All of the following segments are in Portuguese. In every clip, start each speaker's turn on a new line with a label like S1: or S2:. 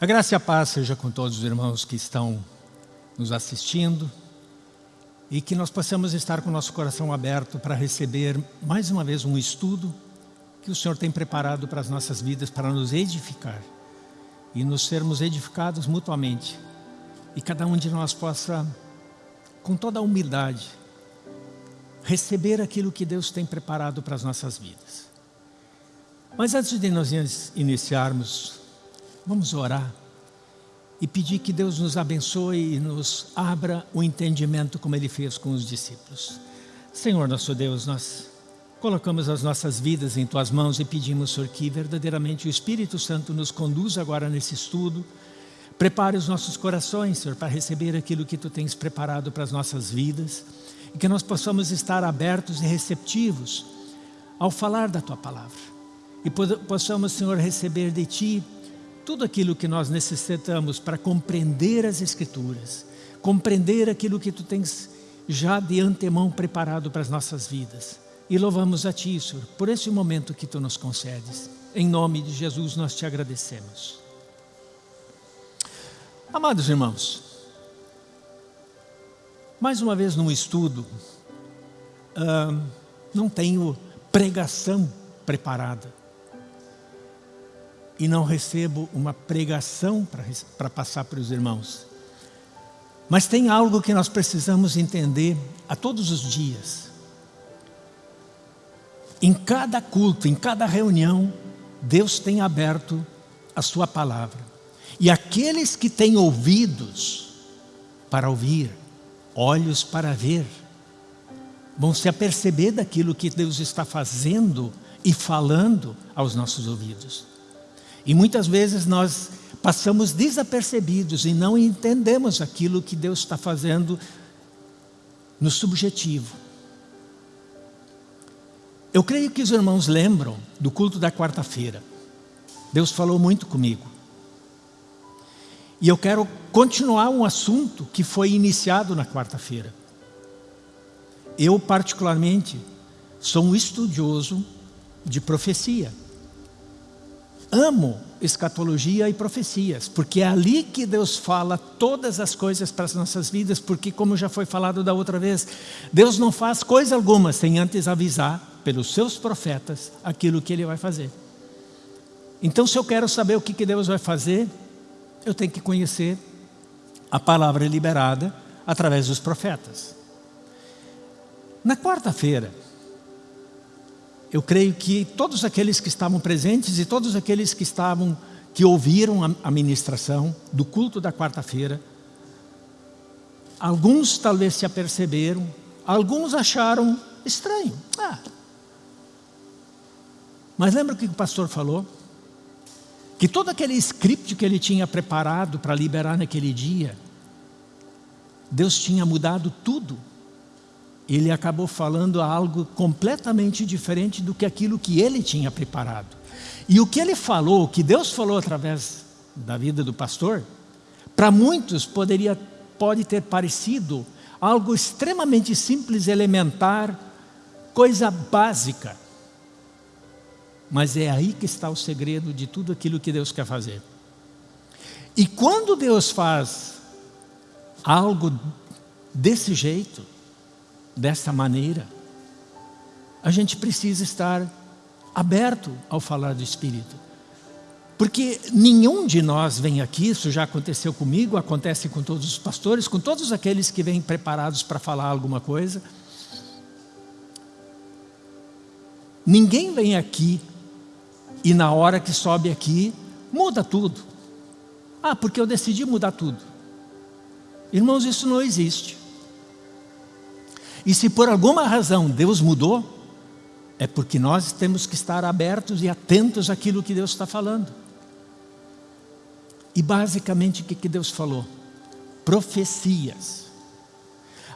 S1: A graça e a paz seja com todos os irmãos que estão nos assistindo e que nós possamos estar com o nosso coração aberto para receber mais uma vez um estudo que o Senhor tem preparado para as nossas vidas, para nos edificar e nos sermos edificados mutuamente e cada um de nós possa, com toda a humildade, receber aquilo que Deus tem preparado para as nossas vidas. Mas antes de nós iniciarmos, vamos orar e pedir que Deus nos abençoe e nos abra o entendimento como Ele fez com os discípulos. Senhor nosso Deus, nós colocamos as nossas vidas em Tuas mãos e pedimos, Senhor, que verdadeiramente o Espírito Santo nos conduza agora nesse estudo, prepare os nossos corações, Senhor, para receber aquilo que Tu tens preparado para as nossas vidas e que nós possamos estar abertos e receptivos ao falar da Tua Palavra e possamos, Senhor, receber de Ti tudo aquilo que nós necessitamos para compreender as Escrituras, compreender aquilo que Tu tens já de antemão preparado para as nossas vidas. E louvamos a Ti, Senhor, por esse momento que Tu nos concedes. Em nome de Jesus nós Te agradecemos. Amados irmãos, mais uma vez num estudo, uh, não tenho pregação preparada e não recebo uma pregação para passar para os irmãos. Mas tem algo que nós precisamos entender a todos os dias. Em cada culto, em cada reunião, Deus tem aberto a sua palavra. E aqueles que têm ouvidos para ouvir, olhos para ver, vão se aperceber daquilo que Deus está fazendo e falando aos nossos ouvidos. E muitas vezes nós passamos desapercebidos e não entendemos aquilo que Deus está fazendo no subjetivo. Eu creio que os irmãos lembram do culto da quarta-feira. Deus falou muito comigo. E eu quero continuar um assunto que foi iniciado na quarta-feira. Eu, particularmente, sou um estudioso de profecia amo escatologia e profecias, porque é ali que Deus fala todas as coisas para as nossas vidas, porque como já foi falado da outra vez, Deus não faz coisa alguma sem antes avisar pelos seus profetas aquilo que Ele vai fazer. Então se eu quero saber o que Deus vai fazer, eu tenho que conhecer a palavra liberada através dos profetas. Na quarta-feira, eu creio que todos aqueles que estavam presentes e todos aqueles que estavam, que ouviram a ministração do culto da quarta-feira, alguns talvez se aperceberam, alguns acharam estranho. Ah. Mas lembra o que o pastor falou? Que todo aquele script que ele tinha preparado para liberar naquele dia, Deus tinha mudado tudo ele acabou falando algo completamente diferente do que aquilo que ele tinha preparado. E o que ele falou, o que Deus falou através da vida do pastor, para muitos poderia, pode ter parecido algo extremamente simples, elementar, coisa básica. Mas é aí que está o segredo de tudo aquilo que Deus quer fazer. E quando Deus faz algo desse jeito, dessa maneira, a gente precisa estar aberto ao falar do Espírito. Porque nenhum de nós vem aqui, isso já aconteceu comigo, acontece com todos os pastores, com todos aqueles que vêm preparados para falar alguma coisa. Ninguém vem aqui e na hora que sobe aqui, muda tudo. Ah, porque eu decidi mudar tudo. Irmãos, isso não existe. E se por alguma razão Deus mudou, é porque nós temos que estar abertos e atentos àquilo que Deus está falando. E basicamente o que Deus falou? Profecias.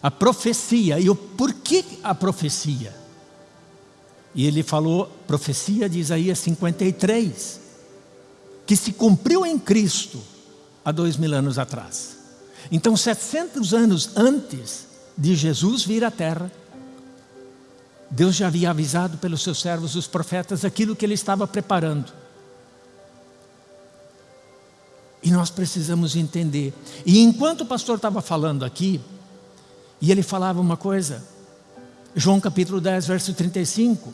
S1: A profecia, e o porquê a profecia? E ele falou, profecia de Isaías 53, que se cumpriu em Cristo há dois mil anos atrás. Então, 700 anos antes, de Jesus vir à terra, Deus já havia avisado pelos seus servos, os profetas, aquilo que ele estava preparando. nós precisamos entender. E enquanto o pastor estava falando aqui, e ele falava uma coisa, João capítulo 10, verso 35,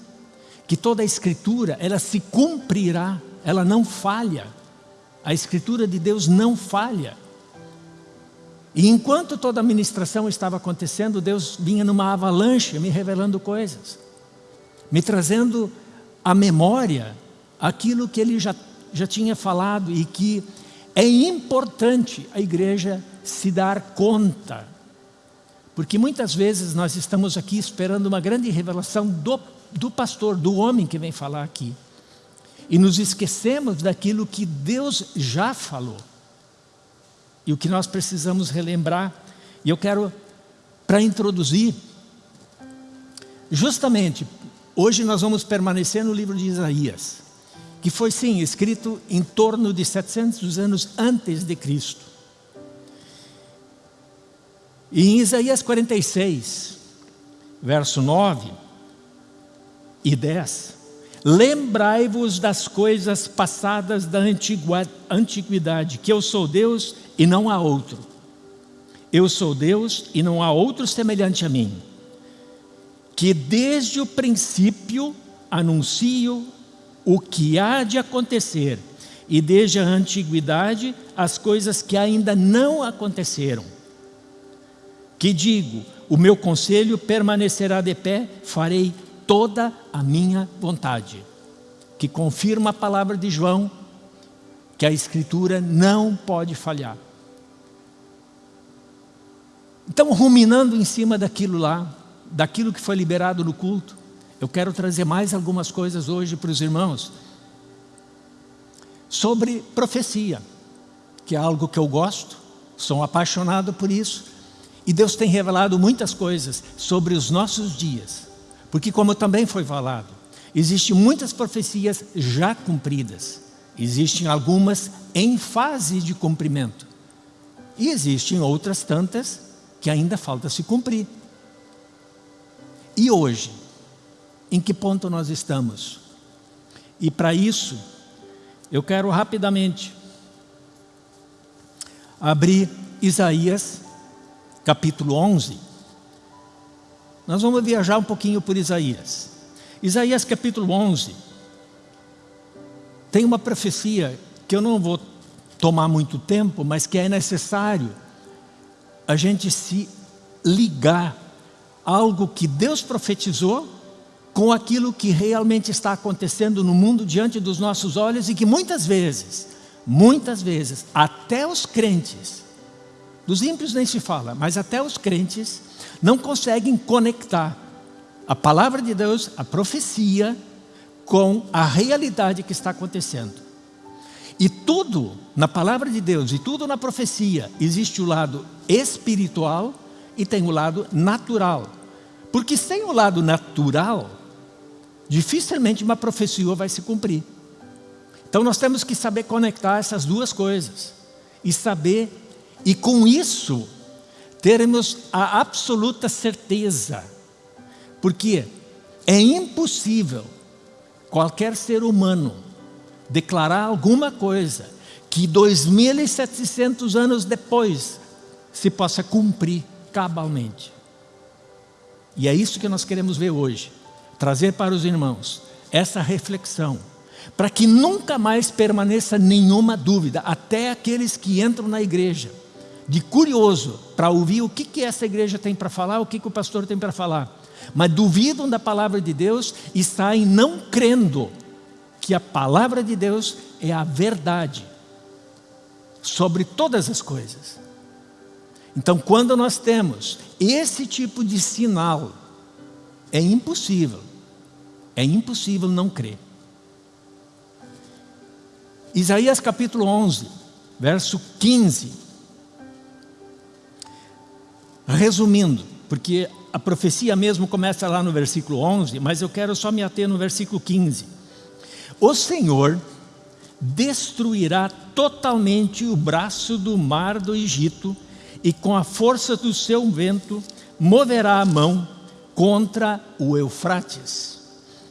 S1: que toda a escritura, ela se cumprirá, ela não falha. A escritura de Deus não falha. E enquanto toda a ministração estava acontecendo, Deus vinha numa avalanche me revelando coisas, me trazendo à memória aquilo que Ele já, já tinha falado e que é importante a igreja se dar conta. Porque muitas vezes nós estamos aqui esperando uma grande revelação do, do pastor, do homem que vem falar aqui. E nos esquecemos daquilo que Deus já falou e o que nós precisamos relembrar. E eu quero, para introduzir, justamente, hoje nós vamos permanecer no livro de Isaías, que foi sim escrito em torno de 700 anos antes de Cristo. E em Isaías 46, verso 9 e 10, Lembrai-vos das coisas passadas da antiguidade, que eu sou Deus e não há outro. Eu sou Deus e não há outro semelhante a mim. Que desde o princípio anuncio o que há de acontecer e desde a antiguidade as coisas que ainda não aconteceram. Que digo, o meu conselho permanecerá de pé, farei toda a minha vontade. Que confirma a palavra de João, que a Escritura não pode falhar. Então, ruminando em cima daquilo lá, daquilo que foi liberado no culto, eu quero trazer mais algumas coisas hoje para os irmãos sobre profecia, que é algo que eu gosto, sou apaixonado por isso, e Deus tem revelado muitas coisas sobre os nossos dias. Porque como também foi falado, existem muitas profecias já cumpridas. Existem algumas em fase de cumprimento. E existem outras tantas que ainda falta se cumprir. E hoje, em que ponto nós estamos? E para isso, eu quero rapidamente abrir Isaías capítulo 11 nós vamos viajar um pouquinho por Isaías. Isaías capítulo 11 tem uma profecia que eu não vou tomar muito tempo, mas que é necessário a gente se ligar algo que Deus profetizou com aquilo que realmente está acontecendo no mundo diante dos nossos olhos e que muitas vezes, muitas vezes, até os crentes, dos ímpios nem se fala, mas até os crentes não conseguem conectar a palavra de Deus, a profecia, com a realidade que está acontecendo. E tudo na palavra de Deus e tudo na profecia, existe o lado espiritual e tem o lado natural. Porque sem o lado natural, dificilmente uma profecia vai se cumprir. Então nós temos que saber conectar essas duas coisas. E saber, e com isso, termos a absoluta certeza, porque é impossível qualquer ser humano declarar alguma coisa que 2.700 anos depois se possa cumprir cabalmente. E é isso que nós queremos ver hoje, trazer para os irmãos essa reflexão, para que nunca mais permaneça nenhuma dúvida, até aqueles que entram na igreja, de curioso para ouvir o que, que essa igreja tem para falar, o que, que o pastor tem para falar. Mas duvidam da palavra de Deus e saem não crendo que a palavra de Deus é a verdade sobre todas as coisas. Então, quando nós temos esse tipo de sinal, é impossível, é impossível não crer. Isaías capítulo 11, verso 15 Resumindo, porque a profecia mesmo começa lá no versículo 11, mas eu quero só me ater no versículo 15. O Senhor destruirá totalmente o braço do mar do Egito e com a força do seu vento moverá a mão contra o Eufrates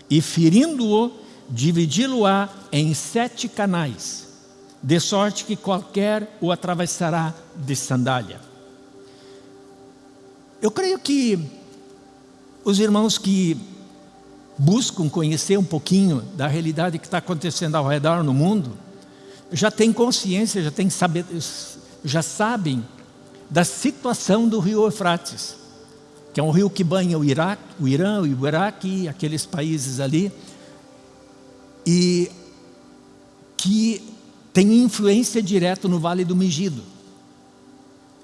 S1: e ferindo-o, dividi-lo-á em sete canais de sorte que qualquer o atravessará de sandália. Eu creio que os irmãos que buscam conhecer um pouquinho da realidade que está acontecendo ao redor no mundo, já têm consciência, já, têm saber, já sabem da situação do rio Eufrates, que é um rio que banha o Iraque, o Irã, o Iraque, aqueles países ali, e que tem influência direta no Vale do Megido.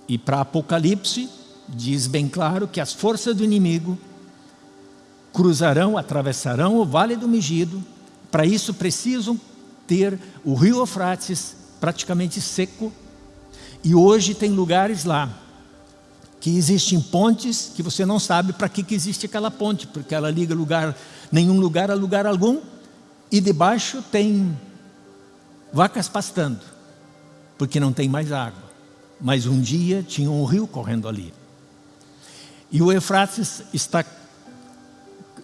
S1: E para Apocalipse, diz bem claro que as forças do inimigo cruzarão, atravessarão o Vale do Megido, para isso precisam ter o rio Eufrates praticamente seco, e hoje tem lugares lá que existem pontes que você não sabe para que, que existe aquela ponte, porque ela liga lugar, nenhum lugar a lugar algum, e debaixo tem vacas pastando, porque não tem mais água. Mas um dia tinha um rio correndo ali. E o Eufrates está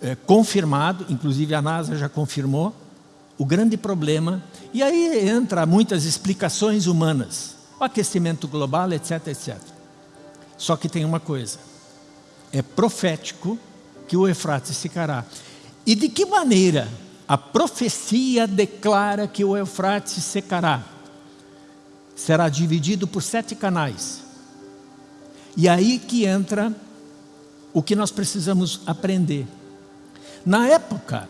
S1: é, confirmado, inclusive a NASA já confirmou, o grande problema, e aí entra muitas explicações humanas, o aquecimento global, etc, etc. Só que tem uma coisa, é profético que o Eufrates secará. E de que maneira a profecia declara que o Eufrates secará? Será dividido por sete canais. E aí que entra o que nós precisamos aprender. Na época,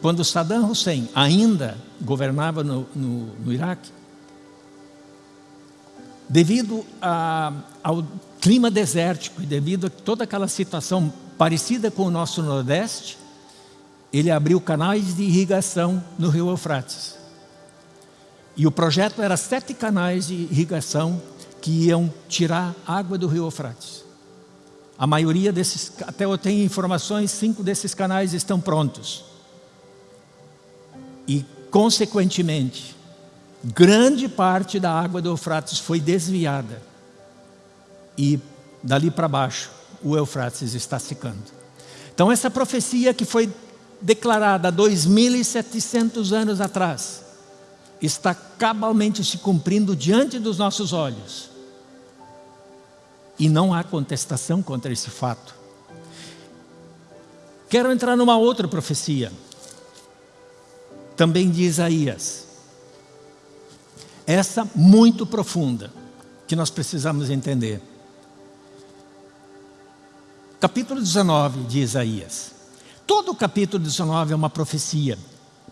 S1: quando Saddam Hussein ainda governava no, no, no Iraque, devido a, ao clima desértico e devido a toda aquela situação parecida com o nosso Nordeste, ele abriu canais de irrigação no rio Eufrates. E o projeto era sete canais de irrigação que iam tirar água do rio Eufrates. A maioria desses, até eu tenho informações, cinco desses canais estão prontos. E, consequentemente, grande parte da água do Eufrates foi desviada. E, dali para baixo, o Eufrates está secando. Então, essa profecia que foi declarada há 2.700 anos atrás, está cabalmente se cumprindo diante dos nossos olhos. E não há contestação contra esse fato. Quero entrar numa outra profecia, também de Isaías. Essa muito profunda, que nós precisamos entender. Capítulo 19 de Isaías. Todo o capítulo 19 é uma profecia.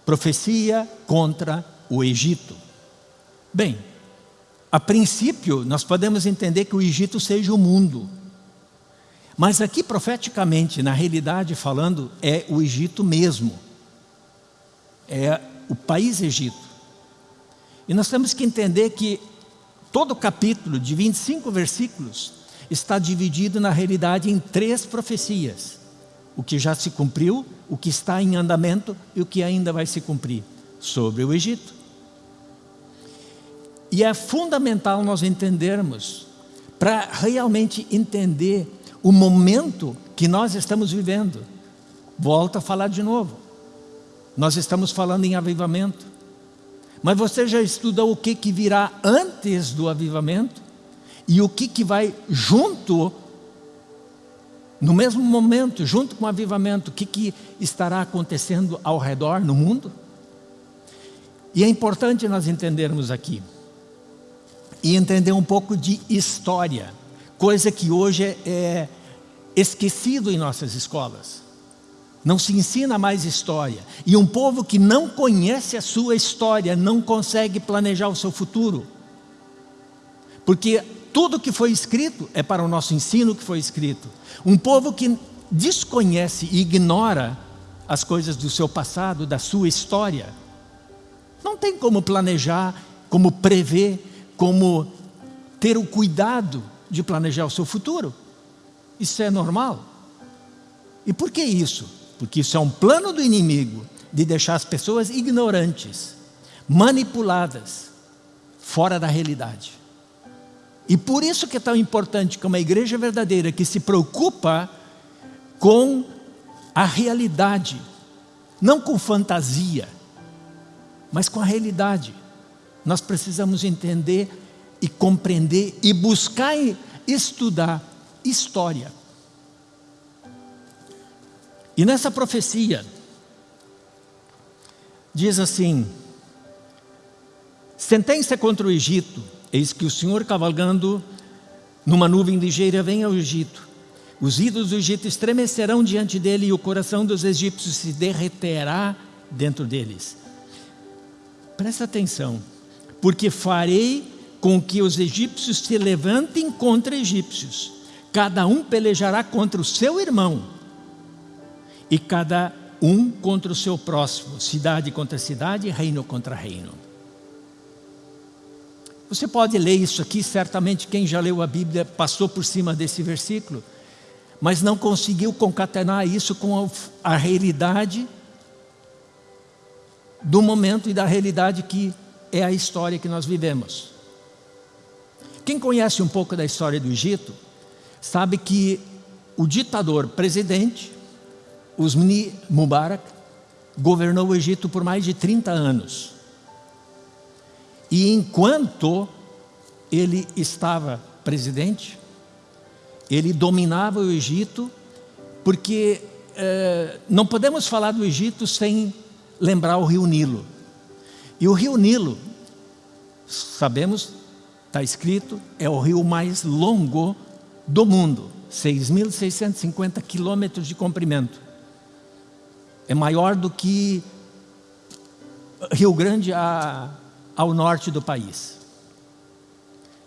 S1: Profecia contra o Egito. Bem, a princípio, nós podemos entender que o Egito seja o mundo. Mas aqui, profeticamente, na realidade falando, é o Egito mesmo. É o país Egito. E nós temos que entender que todo o capítulo de 25 versículos está dividido na realidade em três profecias. O que já se cumpriu, o que está em andamento e o que ainda vai se cumprir sobre o Egito. E é fundamental nós entendermos, para realmente entender o momento que nós estamos vivendo. Volto a falar de novo. Nós estamos falando em avivamento. Mas você já estudou o que, que virá antes do avivamento? E o que, que vai junto, no mesmo momento, junto com o avivamento, o que, que estará acontecendo ao redor no mundo? E é importante nós entendermos aqui e entender um pouco de história, coisa que hoje é, é esquecido em nossas escolas. Não se ensina mais história. E um povo que não conhece a sua história não consegue planejar o seu futuro. Porque tudo que foi escrito é para o nosso ensino que foi escrito. Um povo que desconhece e ignora as coisas do seu passado, da sua história, não tem como planejar, como prever como ter o cuidado de planejar o seu futuro. Isso é normal. E por que isso? Porque isso é um plano do inimigo de deixar as pessoas ignorantes, manipuladas, fora da realidade. E por isso que é tão importante que uma igreja verdadeira que se preocupa com a realidade, não com fantasia, mas com a realidade Nós precisamos entender e compreender e buscar estudar história. E nessa profecia, diz assim, sentença contra o Egito, eis que o Senhor cavalgando numa nuvem ligeira vem ao Egito. Os ídolos do Egito estremecerão diante dele e o coração dos egípcios se derreterá dentro deles. Presta atenção, porque farei com que os egípcios se levantem contra egípcios. Cada um pelejará contra o seu irmão e cada um contra o seu próximo, cidade contra cidade, reino contra reino. Você pode ler isso aqui, certamente quem já leu a Bíblia passou por cima desse versículo, mas não conseguiu concatenar isso com a, realidade do momento e da realidade que é a história que nós vivemos. Quem conhece um pouco da história do Egito, sabe que o ditador presidente, Usmani Mubarak, governou o Egito por mais de 30 anos. E enquanto ele estava presidente, ele dominava o Egito, porque eh, não podemos falar do Egito sem lembrar o rio Nilo. E o rio Nilo, sabemos, está escrito, é o rio mais longo do mundo, 6.650 quilômetros de comprimento. É maior do que Rio Grande a, ao norte do país.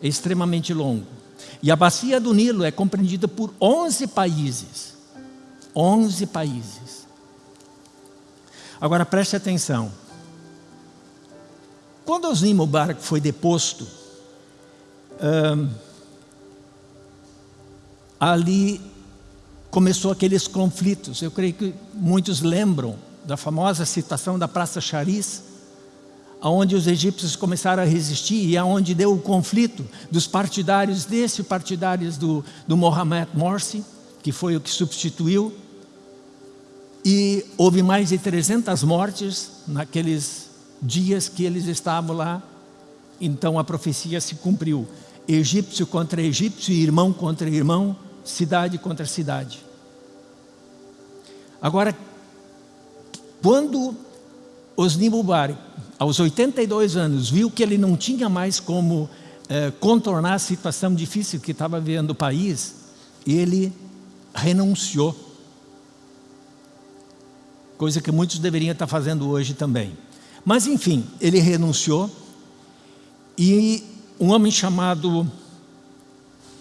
S1: É extremamente longo. E a bacia do Nilo é compreendida por 11 países. 11 países. Agora preste atenção. Quando Osni Mubarak foi deposto, ali começou aqueles conflitos. Eu creio que muitos lembram da famosa citação da Praça Charis, onde os egípcios começaram a resistir e aonde deu o conflito dos partidários desse, partidários do, do Mohamed Morsi, que foi o que substituiu, e houve mais de 300 mortes naqueles dias que eles estavam lá, então a profecia se cumpriu. Egípcio contra egípcio, irmão contra irmão, cidade contra cidade. Agora, quando Osni Mubarak, aos 82 anos, viu que ele não tinha mais como eh, contornar a situação difícil que estava vivendo o país, ele renunciou. Coisa que muitos deveriam estar fazendo hoje também. Mas enfim, ele renunciou e um homem chamado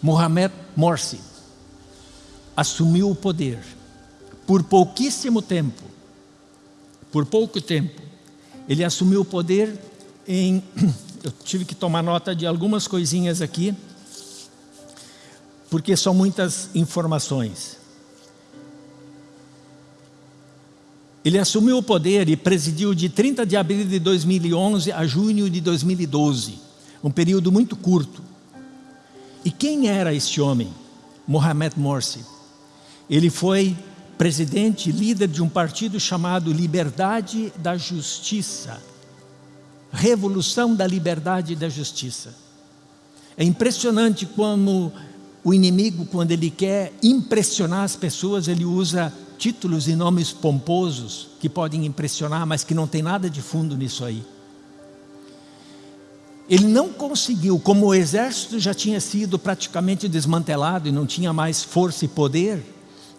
S1: Mohamed Morsi assumiu o poder por pouquíssimo tempo. Por pouco tempo. Ele assumiu o poder em... Eu tive que tomar nota de algumas coisinhas aqui, porque são muitas informações. Ele assumiu o poder e presidiu de 30 de abril de 2011 a junho de 2012, um período muito curto. E quem era este homem? Mohamed Morsi. Ele foi presidente, líder de um partido chamado Liberdade da Justiça. Revolução da Liberdade e da Justiça. É impressionante como o inimigo, quando ele quer impressionar as pessoas, ele usa títulos e nomes pomposos que podem impressionar, mas que não tem nada de fundo nisso aí. Ele não conseguiu, como o exército já tinha sido praticamente desmantelado e não tinha mais força e poder,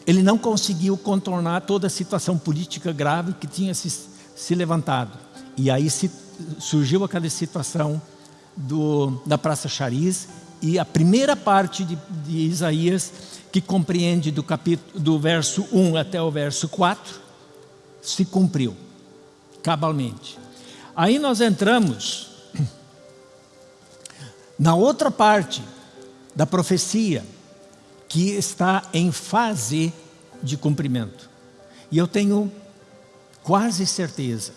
S1: ele não conseguiu contornar toda a situação política grave que tinha se, se levantado. E aí se, surgiu aquela situação do, da Praça Chariz e a primeira parte de, de Isaías que compreende do, capítulo, do verso 1 até o verso 4, se cumpriu, cabalmente. Aí nós entramos na outra parte da profecia, que está em fase de cumprimento. E eu tenho quase certeza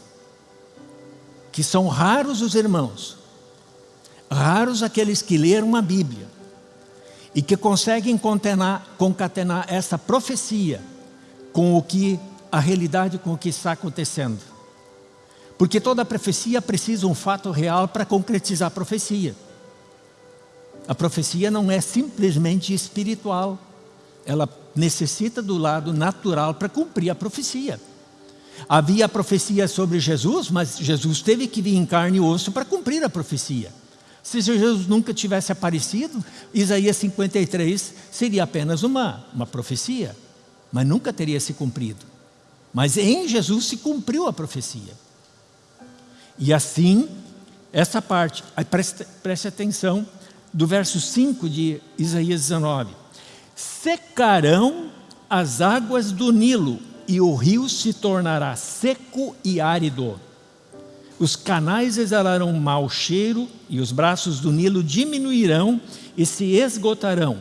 S1: que são raros os irmãos, raros aqueles que leram a Bíblia, e que conseguem concatenar, concatenar essa profecia com o que a realidade com o que está acontecendo. Porque toda profecia precisa um fato real para concretizar a profecia. A profecia não é simplesmente espiritual. Ela necessita do lado natural para cumprir a profecia. Havia profecia sobre Jesus, mas Jesus teve que vir em carne e osso para cumprir a profecia. Se Jesus nunca tivesse aparecido, Isaías 53 seria apenas uma, uma profecia, mas nunca teria se cumprido. Mas em Jesus se cumpriu a profecia. E assim, essa parte, preste, preste atenção, do verso 5 de Isaías 19. Secarão as águas do Nilo e o rio se tornará seco e árido. Os canais exalarão mau cheiro e os braços do Nilo diminuirão e se esgotarão.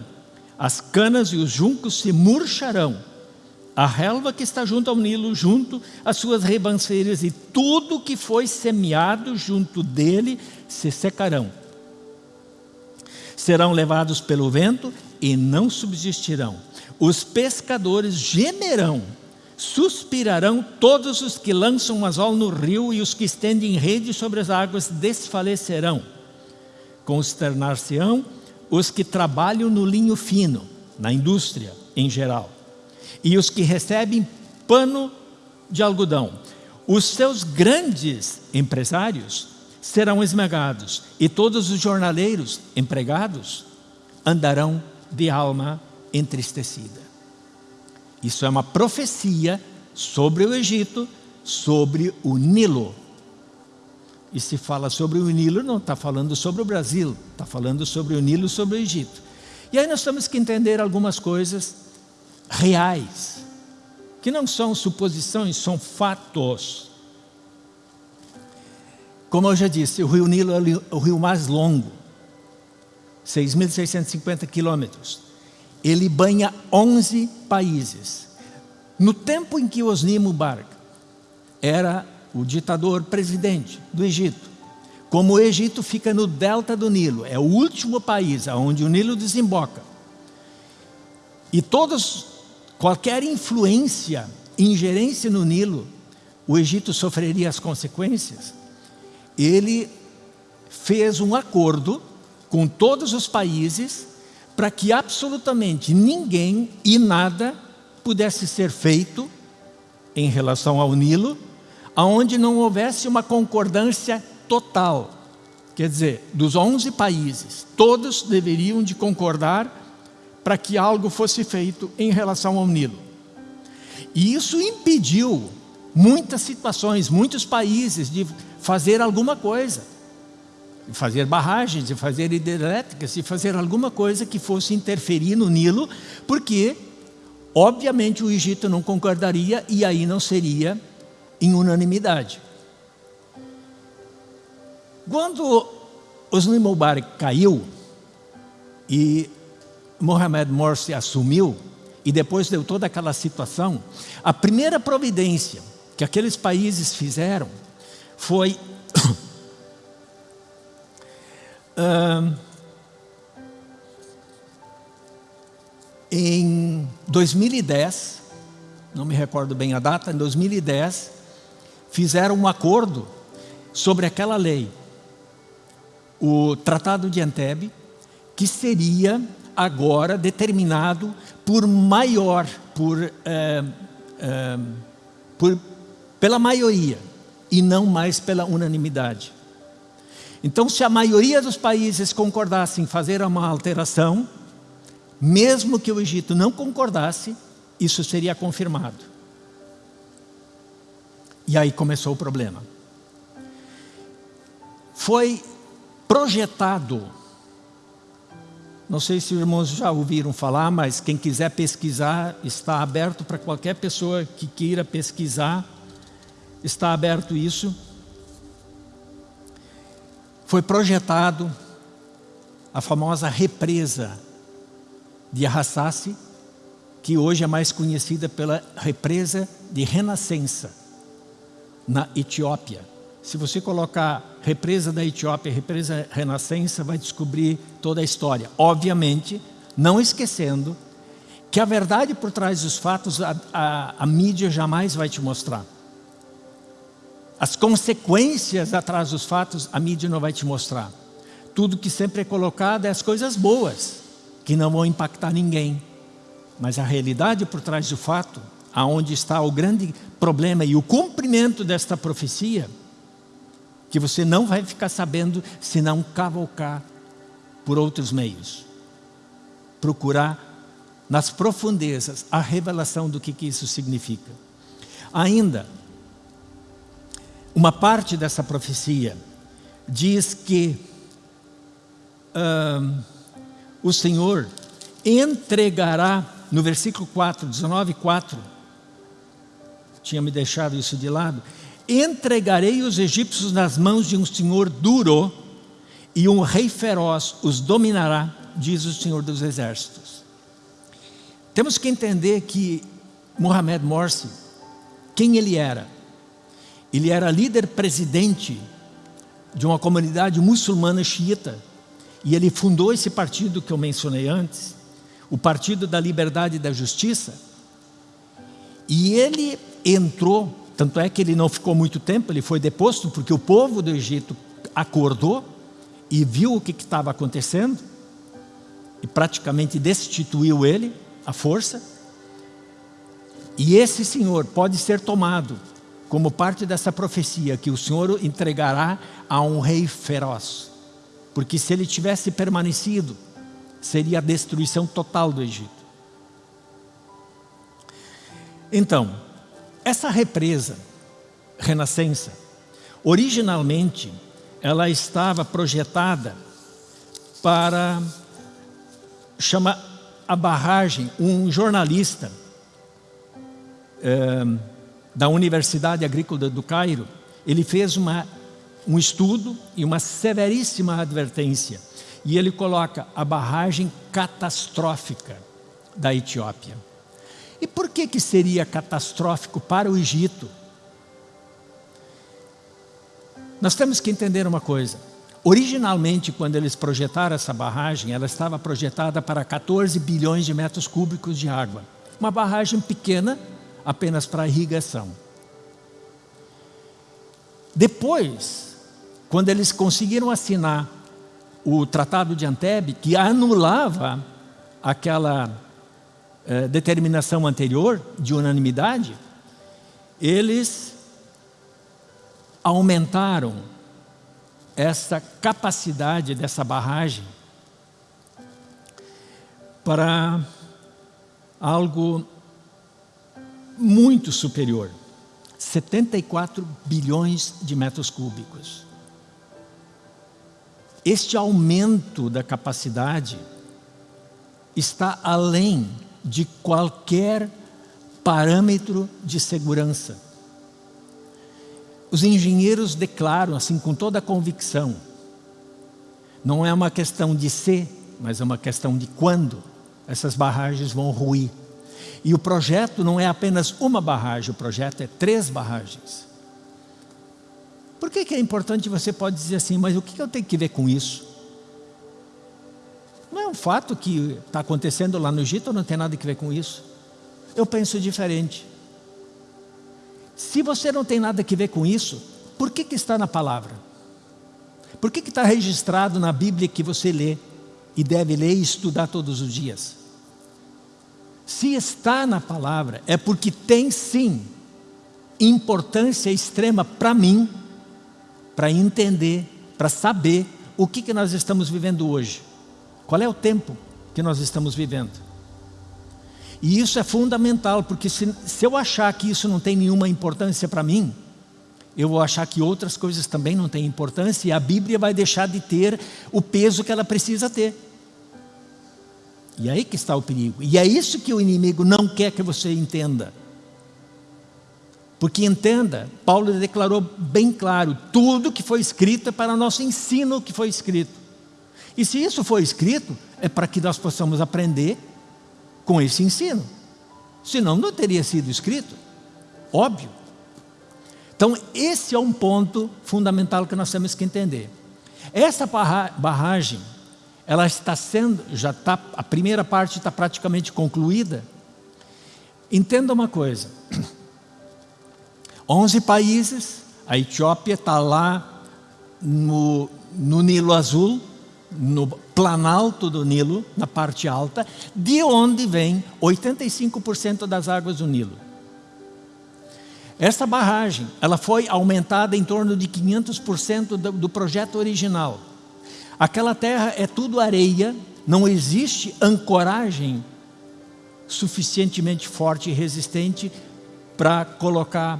S1: As canas e os juncos se murcharão. A relva que está junto ao Nilo, junto às suas ribanceiras e tudo que foi semeado junto dele se secarão. Serão levados pelo vento e não subsistirão. Os pescadores gemerão Suspirarão todos os que lançam anzol no rio e os que estendem rede sobre as águas desfalecerão. Consternar-se-ão os que trabalham no linho fino, na indústria em geral, e os que recebem pano de algodão. Os seus grandes empresários serão esmagados, e todos os jornaleiros empregados andarão de alma entristecida. Isso é uma profecia sobre o Egito, sobre o Nilo. E se fala sobre o Nilo, não está falando sobre o Brasil, está falando sobre o Nilo, sobre o Egito. E aí nós temos que entender algumas coisas reais, que não são suposições, são fatos. Como eu já disse, o rio Nilo é o rio mais longo, 6.650 quilômetros ele banha 11 países. No tempo em que Osni Mubarak era o ditador presidente do Egito, como o Egito fica no delta do Nilo, é o último país onde o Nilo desemboca, e todos, qualquer influência, ingerência no Nilo, o Egito sofreria as consequências, ele fez um acordo com todos os países para que absolutamente ninguém e nada pudesse ser feito em relação ao Nilo, aonde não houvesse uma concordância total. Quer dizer, dos 11 países, todos deveriam de concordar para que algo fosse feito em relação ao Nilo. E isso impediu muitas situações, muitos países de fazer alguma coisa fazer barragens, de fazer hidrelétricas, de fazer alguma coisa que fosse interferir no Nilo, porque, obviamente, o Egito não concordaria e aí não seria em unanimidade. Quando Osni Mubarak caiu e Mohamed Morsi assumiu, e depois deu toda aquela situação, a primeira providência que aqueles países fizeram foi em 2010, não me recordo bem a data, em 2010, fizeram um acordo sobre aquela lei, o Tratado de Antebe, que seria agora determinado por maior, por, é, é, por, pela maioria, e não mais pela unanimidade. Então, se a maioria dos países concordassem em fazer uma alteração, mesmo que o Egito não concordasse, isso seria confirmado. E aí começou o problema. Foi projetado, não sei se os irmãos já ouviram falar, mas quem quiser pesquisar, está aberto para qualquer pessoa que queira pesquisar, está aberto isso foi projetado a famosa represa de Arrasassi, que hoje é mais conhecida pela represa de Renascença, na Etiópia. Se você colocar represa da Etiópia, represa Renascença, vai descobrir toda a história. Obviamente, não esquecendo que a verdade por trás dos fatos a, a, a mídia jamais vai te mostrar. As consequências atrás dos fatos, a mídia não vai te mostrar. Tudo que sempre é colocado é as coisas boas, que não vão impactar ninguém. Mas a realidade por trás do fato, aonde está o grande problema e o cumprimento desta profecia, que você não vai ficar sabendo se não cavalcar por outros meios. Procurar nas profundezas a revelação do que, que isso significa. Ainda, uma parte dessa profecia diz que uh, o Senhor entregará, no versículo 4, 19, 4, tinha me deixado isso de lado, entregarei os egípcios nas mãos de um senhor duro e um rei feroz os dominará, diz o Senhor dos Exércitos. Temos que entender que Mohamed Morsi, quem ele era? Ele era líder presidente de uma comunidade muçulmana xiita. E ele fundou esse partido que eu mencionei antes, o Partido da Liberdade e da Justiça. E ele entrou, tanto é que ele não ficou muito tempo, ele foi deposto, porque o povo do Egito acordou e viu o que estava acontecendo, e praticamente destituiu ele, a força. E esse senhor pode ser tomado como parte dessa profecia que o Senhor entregará a um rei feroz. Porque se ele tivesse permanecido, seria a destruição total do Egito. Então, essa represa, renascença, originalmente ela estava projetada para chamar a barragem, um jornalista, é, da Universidade Agrícola do Cairo, ele fez uma, um estudo e uma severíssima advertência. E ele coloca a barragem catastrófica da Etiópia. E por que, que seria catastrófico para o Egito? Nós temos que entender uma coisa. Originalmente, quando eles projetaram essa barragem, ela estava projetada para 14 bilhões de metros cúbicos de água. Uma barragem pequena, apenas para irrigação. Depois, quando eles conseguiram assinar o Tratado de Antebe, que anulava aquela eh, determinação anterior de unanimidade, eles aumentaram essa capacidade dessa barragem para algo muito superior. 74 bilhões de metros cúbicos. Este aumento da capacidade está além de qualquer parâmetro de segurança. Os engenheiros declaram assim com toda a convicção, não é uma questão de ser, mas é uma questão de quando essas barragens vão ruir. E o projeto não é apenas uma barragem, o projeto é três barragens. Por que, que é importante você pode dizer assim, mas o que eu tenho que ver com isso? Não é um fato que está acontecendo lá no Egito, não tem nada a ver com isso. Eu penso diferente. Se você não tem nada a ver com isso, por que, que está na palavra? Por que, que está registrado na Bíblia que você lê e deve ler e estudar todos os dias? Se está na palavra, é porque tem sim importância extrema para mim, para entender, para saber o que, que nós estamos vivendo hoje. Qual é o tempo que nós estamos vivendo? E isso é fundamental, porque se, se eu achar que isso não tem nenhuma importância para mim, eu vou achar que outras coisas também não têm importância e a Bíblia vai deixar de ter o peso que ela precisa ter. E aí que está o perigo. E é isso que o inimigo não quer que você entenda. Porque entenda, Paulo declarou bem claro, tudo que foi escrito é para nosso ensino que foi escrito. E se isso foi escrito, é para que nós possamos aprender com esse ensino. Senão não teria sido escrito. Óbvio. Então esse é um ponto fundamental que nós temos que entender. Essa barragem ela está sendo, já está, a primeira parte está praticamente concluída. Entenda uma coisa, 11 países A Etiópia está lá no, no Nilo Azul, no planalto do Nilo, na parte alta, de onde vem 85% das águas do Nilo. Essa barragem, ela foi aumentada em torno de 500% do, do projeto original. Aquela terra é tudo areia, não existe ancoragem suficientemente forte e resistente para colocar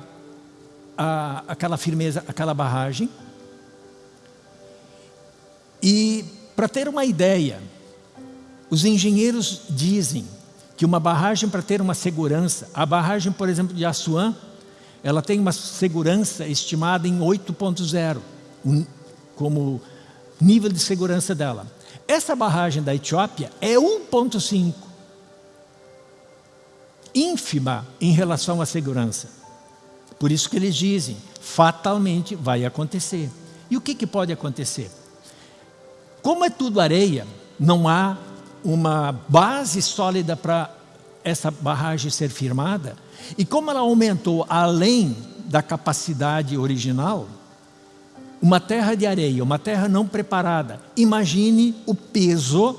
S1: a, aquela firmeza, aquela barragem. E para ter uma ideia, os engenheiros dizem que uma barragem para ter uma segurança, a barragem, por exemplo, de Assuã, ela tem uma segurança estimada em 8.0, como nível de segurança dela. Essa barragem da Etiópia é 1.5, ínfima em relação à segurança. Por isso que eles dizem, fatalmente vai acontecer. E o que, que pode acontecer? Como é tudo areia, não há uma base sólida para essa barragem ser firmada, e como ela aumentou além da capacidade original, uma terra de areia, uma terra não preparada, imagine o peso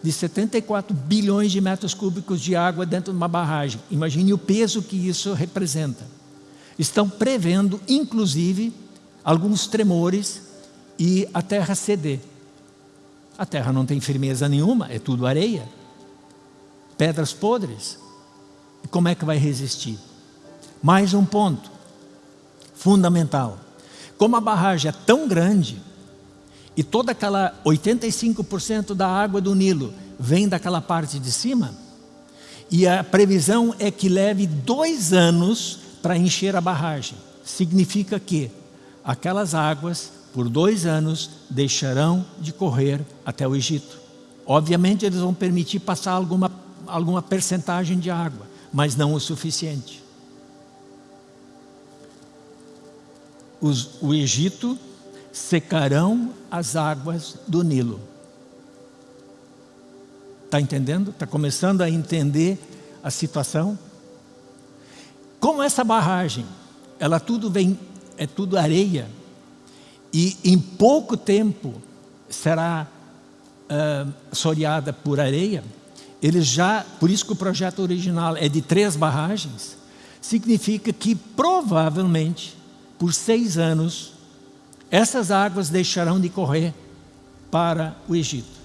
S1: de 74 bilhões de metros cúbicos de água dentro de uma barragem. Imagine o peso que isso representa. Estão prevendo, inclusive, alguns tremores e a terra ceder. A terra não tem firmeza nenhuma, é tudo areia. Pedras podres. E como é que vai resistir? Mais um ponto fundamental. Como a barragem é tão grande, e toda aquela 85% da água do Nilo vem daquela parte de cima, e a previsão é que leve dois anos para encher a barragem. Significa que aquelas águas por dois anos deixarão de correr até o Egito. Obviamente eles vão permitir passar alguma, alguma percentagem de água, mas não o suficiente. Os, o Egito secarão as águas do Nilo. Está entendendo? Está começando a entender a situação? Como essa barragem, ela tudo vem, é tudo areia, e em pouco tempo será uh, soreada por areia, eles já, por isso que o projeto original é de três barragens, significa que provavelmente por seis anos essas águas deixarão de correr para o Egito.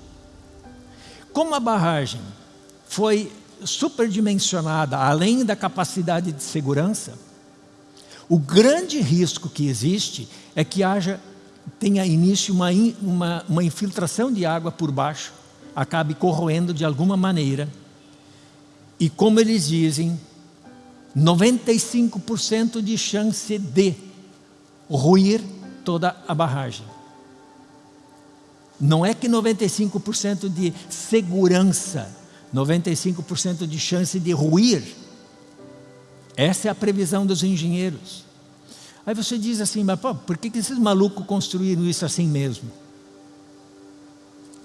S1: Como a barragem foi superdimensionada além da capacidade de segurança, o grande risco que existe é que haja tenha início uma, uma, uma infiltração de água por baixo, acabe corroendo de alguma maneira. E como eles dizem, 95% de chance de ruir toda a barragem. Não é que 95% de segurança, 95% de chance de ruir. Essa é a previsão dos engenheiros. Aí você diz assim, mas pô, por que, que esses malucos construíram isso assim mesmo?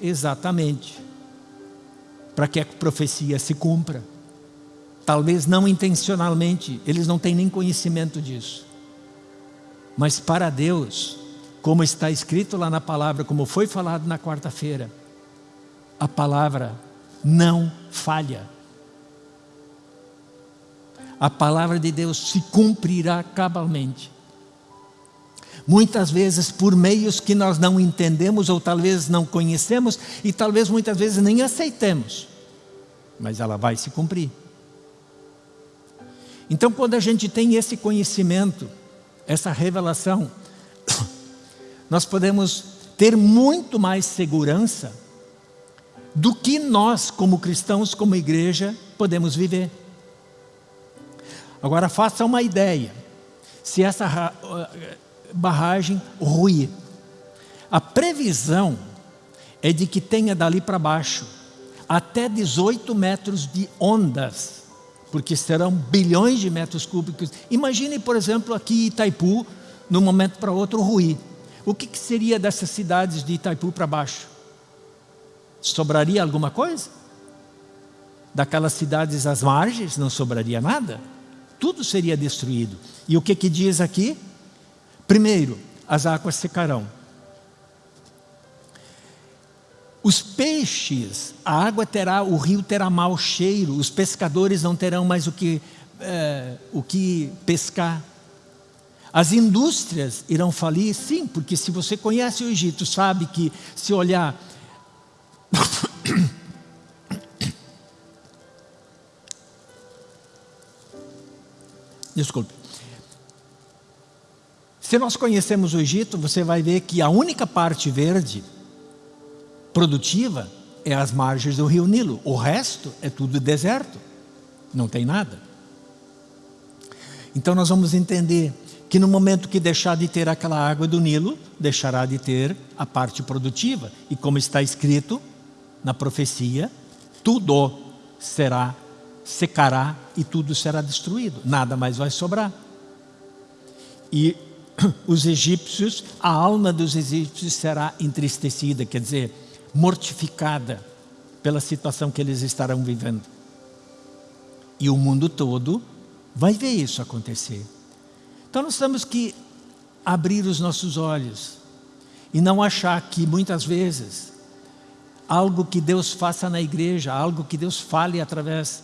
S1: Exatamente. Para que a profecia se cumpra. Talvez não intencionalmente, eles não têm nem conhecimento disso. Mas para Deus, como está escrito lá na palavra, como foi falado na quarta-feira, a palavra não falha. A palavra de Deus se cumprirá cabalmente muitas vezes por meios que nós não entendemos ou talvez não conhecemos e talvez muitas vezes nem aceitemos, mas ela vai se cumprir. Então, quando a gente tem esse conhecimento, essa revelação, nós podemos ter muito mais segurança do que nós, como cristãos, como igreja, podemos viver. Agora, faça uma ideia. Se essa barragem ruir. A previsão é de que tenha dali para baixo até 18 metros de ondas, porque serão bilhões de metros cúbicos. Imagine, por exemplo, aqui Itaipu, de um momento para outro, ruir. O que, que seria dessas cidades de Itaipu para baixo? Sobraria alguma coisa? Daquelas cidades às margens não sobraria nada? Tudo seria destruído. E o que, que diz aqui? Primeiro, as águas secarão. Os peixes, a água terá, o rio terá mau cheiro, os pescadores não terão mais o que, é, o que pescar. As indústrias irão falir, sim, porque se você conhece o Egito, sabe que se olhar Desculpe. Se nós conhecemos o Egito, você vai ver que a única parte verde produtiva é as margens do rio Nilo. O resto é tudo deserto. Não tem nada. Então nós vamos entender que no momento que deixar de ter aquela água do Nilo, deixará de ter a parte produtiva. E como está escrito na profecia, tudo será secará e tudo será destruído, nada mais vai sobrar. E os egípcios, a alma dos egípcios será entristecida, quer dizer, mortificada pela situação que eles estarão vivendo. E o mundo todo vai ver isso acontecer. Então nós temos que abrir os nossos olhos e não achar que muitas vezes algo que Deus faça na igreja, algo que Deus fale através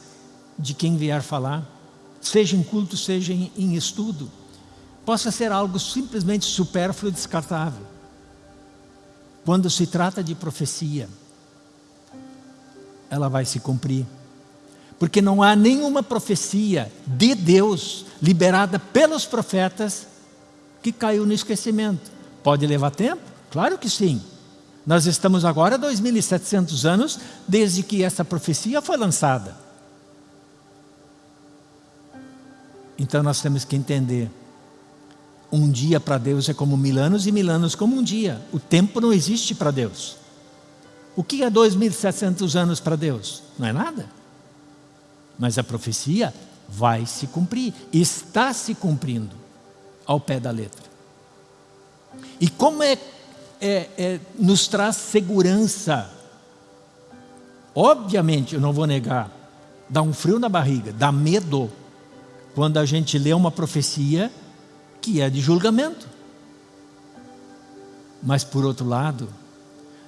S1: de quem vier falar, seja em culto, seja em, estudo, possa ser algo simplesmente supérfluo e descartável. Quando se trata de profecia, ela vai se cumprir. Porque não há nenhuma profecia de Deus liberada pelos profetas que caiu no esquecimento. Pode levar tempo? Claro que sim. Nós estamos agora 2.700 anos desde que essa profecia foi lançada. Então nós temos que entender. Um dia para Deus é como mil anos e mil anos como um dia. O tempo não existe para Deus. O que é 2.700 anos para Deus? Não é nada. Mas a profecia vai se cumprir. Está se cumprindo ao pé da letra. E como é, é, é nos traz segurança. Obviamente, eu não vou negar, dá um frio na barriga, dá medo quando a gente lê uma profecia que é de julgamento. Mas, por outro lado,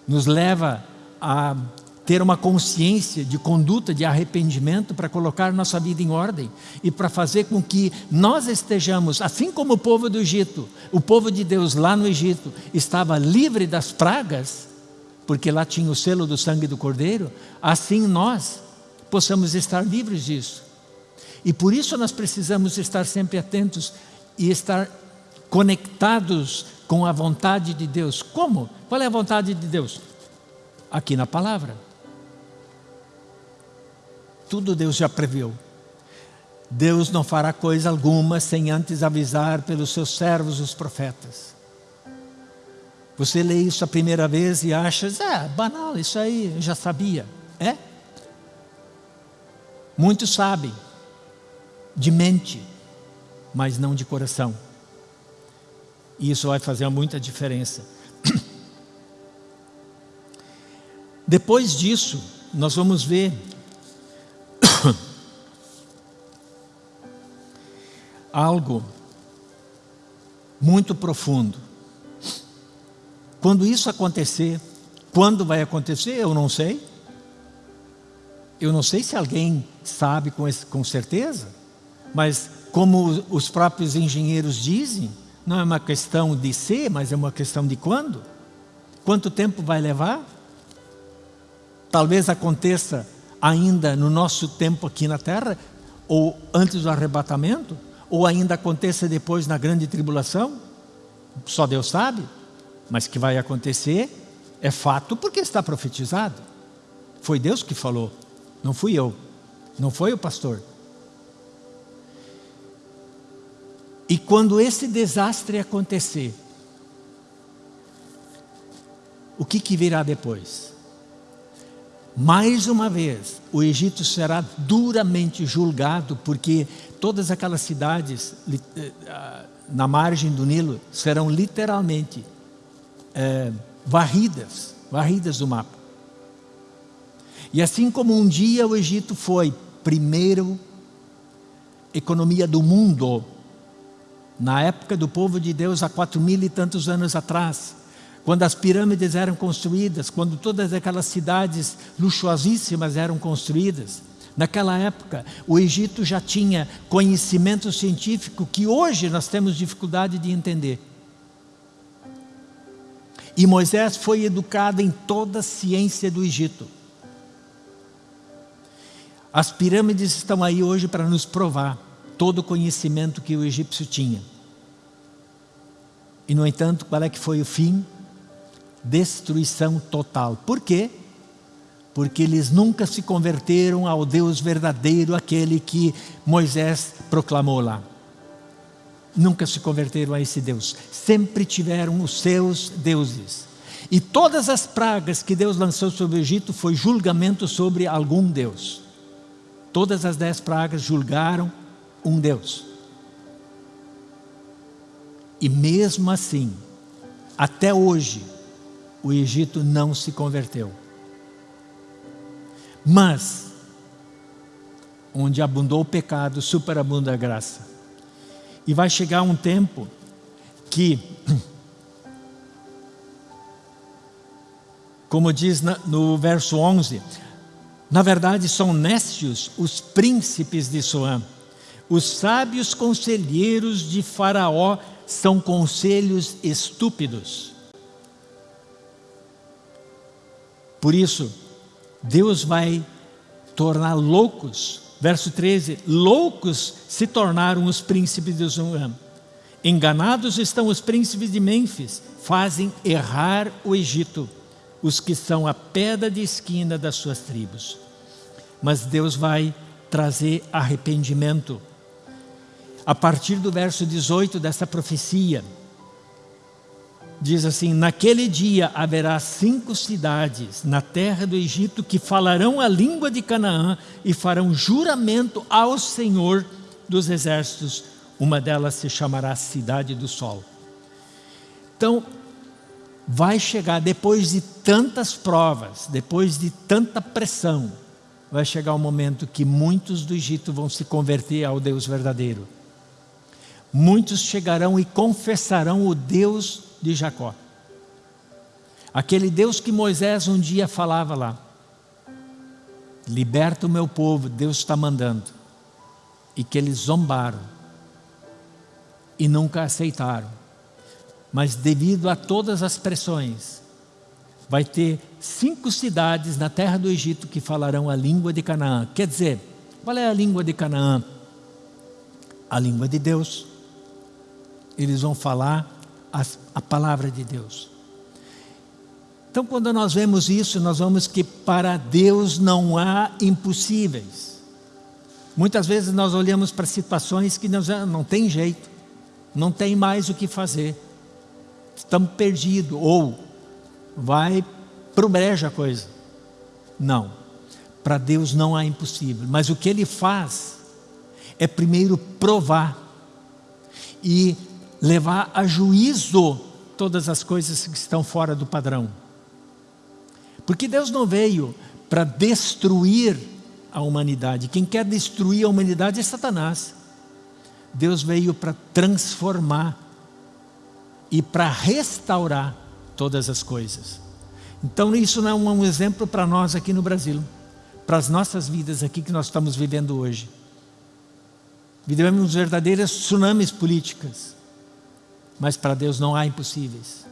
S1: nos leva a ter uma consciência de conduta, de arrependimento para colocar nossa vida em ordem e para fazer com que nós estejamos, assim como o povo do Egito, o povo de Deus lá no Egito estava livre das pragas, porque lá tinha o selo do sangue do Cordeiro, assim nós possamos estar livres disso. E por isso nós precisamos estar sempre atentos e estar conectados com a vontade de Deus. Como? Qual é a vontade de Deus? Aqui na palavra. Tudo Deus já previu. Deus não fará coisa alguma sem antes avisar pelos seus servos, os profetas. Você lê isso a primeira vez e acha, é banal, isso aí já sabia. É? Muitos sabem de mente, mas não de coração. E isso vai fazer muita diferença. Depois disso, nós vamos ver algo muito profundo. Quando isso acontecer, quando vai acontecer, eu não sei. Eu não sei se alguém sabe com, esse, com certeza. Mas como os próprios engenheiros dizem, não é uma questão de ser, mas é uma questão de quando. Quanto tempo vai levar? Talvez aconteça ainda no nosso tempo aqui na terra, ou antes do arrebatamento, ou ainda aconteça depois na grande tribulação. Só Deus sabe, mas que vai acontecer é fato porque está profetizado. Foi Deus que falou, não fui eu, não foi o pastor. E quando esse desastre acontecer, o que, que virá depois? Mais uma vez, o Egito será duramente julgado, porque todas aquelas cidades eh, ah, na margem do Nilo serão literalmente é, varridas, varridas do mapa. E assim como um dia o Egito foi primeiro economia do mundo, na época do povo de Deus, há quatro mil e tantos anos atrás, quando as pirâmides eram construídas, quando todas aquelas cidades luxuosíssimas eram construídas, naquela época o Egito já tinha conhecimento científico que hoje nós temos dificuldade de entender. E Moisés foi educado em toda a ciência do Egito. As pirâmides estão aí hoje para nos provar todo o conhecimento que o egípcio tinha. E no entanto, qual é que foi o fim? Destruição total. Por quê? Porque eles nunca se converteram ao Deus verdadeiro, aquele que Moisés proclamou lá. Nunca se converteram a esse Deus. Sempre tiveram os seus deuses. E todas as pragas que Deus lançou sobre o Egito foi julgamento sobre algum Deus. Todas as dez pragas julgaram um Deus. E mesmo assim, até hoje, o Egito não se converteu. Mas, onde abundou o pecado, superabunda a graça. E vai chegar um tempo que, como diz no verso 11, na verdade são nécios os príncipes de Soã, os sábios conselheiros de Faraó são conselhos estúpidos. Por isso, Deus vai tornar loucos, verso 13, loucos se tornaram os príncipes de Zoan. Enganados estão os príncipes de Mênfis, fazem errar o Egito, os que são a pedra de esquina das suas tribos. Mas Deus vai trazer arrependimento a partir do verso 18 dessa profecia, diz assim: Naquele dia haverá cinco cidades na terra do Egito que falarão a língua de Canaã e farão juramento ao Senhor dos exércitos. Uma delas se chamará Cidade do Sol. Então, vai chegar depois de tantas provas, depois de tanta pressão, vai chegar o um momento que muitos do Egito vão se converter ao Deus verdadeiro muitos chegarão e confessarão o Deus de Jacó. Aquele Deus que Moisés um dia falava lá. Liberta o meu povo, Deus está mandando. E que eles zombaram. E nunca aceitaram. Mas devido a todas as pressões, vai ter cinco cidades na terra do Egito que falarão a língua de Canaã. Quer dizer, qual é a língua de Canaã? A língua de Deus eles vão falar a, a palavra de Deus. Então, quando nós vemos isso, nós vemos que para Deus não há impossíveis. Muitas vezes nós olhamos para situações que não, não tem jeito, não tem mais o que fazer, estamos perdidos, ou vai para o brejo a coisa. Não, para Deus não há impossível, mas o que Ele faz é primeiro provar e levar a juízo todas as coisas que estão fora do padrão. Porque Deus não veio para destruir a humanidade. Quem quer destruir a humanidade é Satanás. Deus veio para transformar e para restaurar todas as coisas. Então isso não é um exemplo para nós aqui no Brasil, para as nossas vidas aqui que nós estamos vivendo hoje. Vivemos verdadeiras tsunamis políticas mas para Deus não há impossíveis.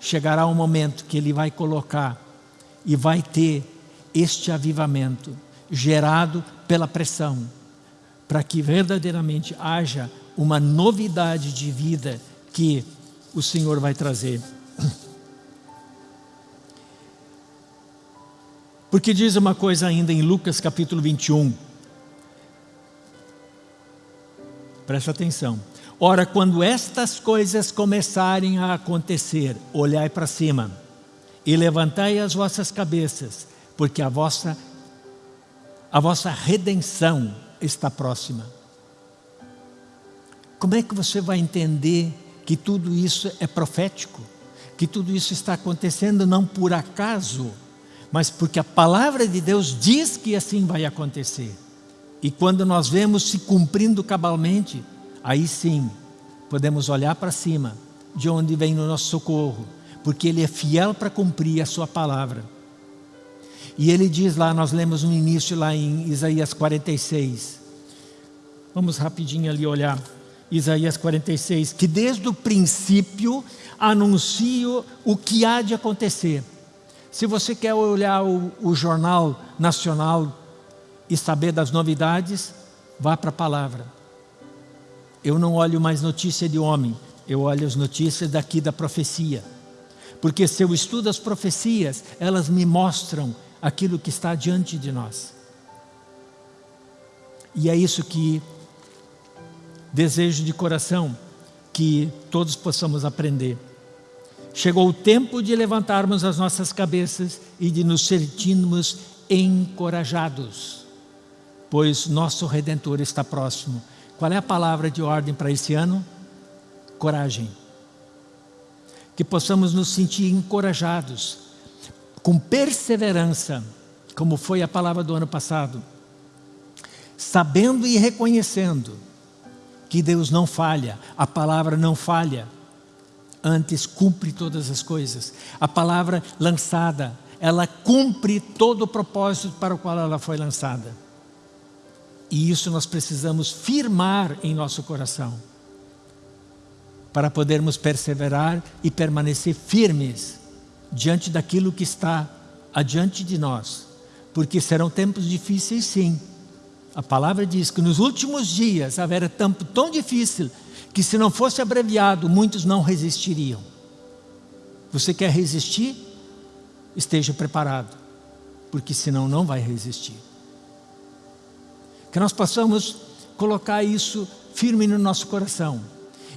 S1: Chegará um momento que Ele vai colocar e vai ter este avivamento gerado pela pressão, para que verdadeiramente haja uma novidade de vida que o Senhor vai trazer. Porque diz uma coisa ainda em Lucas capítulo 21. Presta atenção. Ora, quando estas coisas começarem a acontecer, olhai para cima e levantai as vossas cabeças, porque a vossa, a vossa redenção está próxima. Como é que você vai entender que tudo isso é profético? Que tudo isso está acontecendo não por acaso, mas porque a palavra de Deus diz que assim vai acontecer. E quando nós vemos se cumprindo cabalmente, aí sim podemos olhar para cima, de onde vem o nosso socorro, porque Ele é fiel para cumprir a Sua palavra. E Ele diz lá, nós lemos no início lá em Isaías 46. Vamos rapidinho ali olhar. Isaías 46, que desde o princípio anuncia o que há de acontecer. Se você quer olhar o, o jornal nacional e saber das novidades, vá para a palavra. Eu não olho mais notícia de homem, eu olho as notícias daqui da profecia. Porque se eu estudo as profecias, elas me mostram aquilo que está diante de nós. E é isso que desejo de coração, que todos possamos aprender. Chegou o tempo de levantarmos as nossas cabeças e de nos sentirmos encorajados, pois nosso Redentor está próximo. Qual é a palavra de ordem para esse ano? Coragem. Que possamos nos sentir encorajados, com perseverança, como foi a palavra do ano passado, sabendo e reconhecendo que Deus não falha, a palavra não falha, antes cumpre todas as coisas. A palavra lançada, ela cumpre todo o propósito para o qual ela foi lançada. E isso nós precisamos firmar em nosso coração, para podermos perseverar e permanecer firmes diante daquilo que está adiante de nós, porque serão tempos difíceis sim, a palavra diz que nos últimos dias haverá tempo tão difícil que se não fosse abreviado, muitos não resistiriam. Você quer resistir? Esteja preparado, porque senão não vai resistir. Que nós possamos colocar isso firme no nosso coração.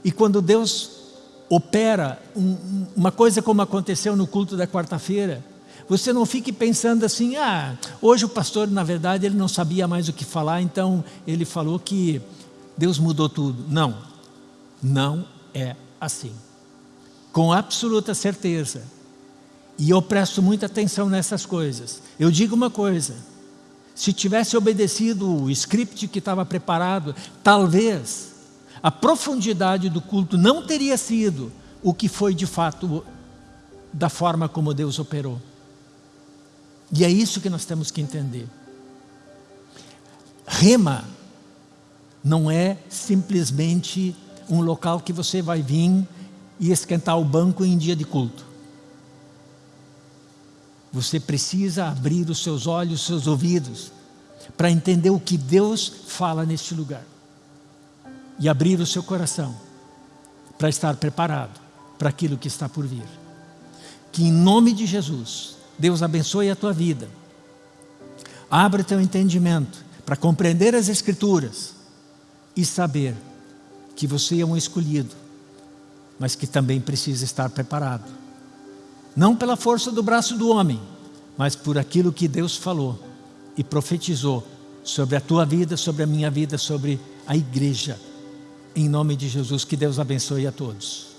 S1: E quando Deus opera um, uma coisa como aconteceu no culto da quarta-feira, você não fique pensando assim, ah, hoje o pastor, na verdade, ele não sabia mais o que falar, então ele falou que Deus mudou tudo. Não, não é assim. Com absoluta certeza. E eu presto muita atenção nessas coisas. Eu digo uma coisa, se tivesse obedecido o script que estava preparado, talvez a profundidade do culto não teria sido o que foi de fato da forma como Deus operou. E é isso que nós temos que entender. Rema não é simplesmente um local que você vai vir e esquentar o banco em dia de culto. Você precisa abrir os seus olhos, os seus ouvidos, para entender o que Deus fala neste lugar. E abrir o seu coração, para estar preparado para aquilo que está por vir. Que em nome de Jesus, Deus abençoe a tua vida. Abre teu entendimento para compreender as Escrituras e saber que você é um escolhido, mas que também precisa estar preparado. Não pela força do braço do homem, mas por aquilo que Deus falou e profetizou sobre a tua vida, sobre a minha vida, sobre a igreja. Em nome de Jesus, que Deus abençoe a todos.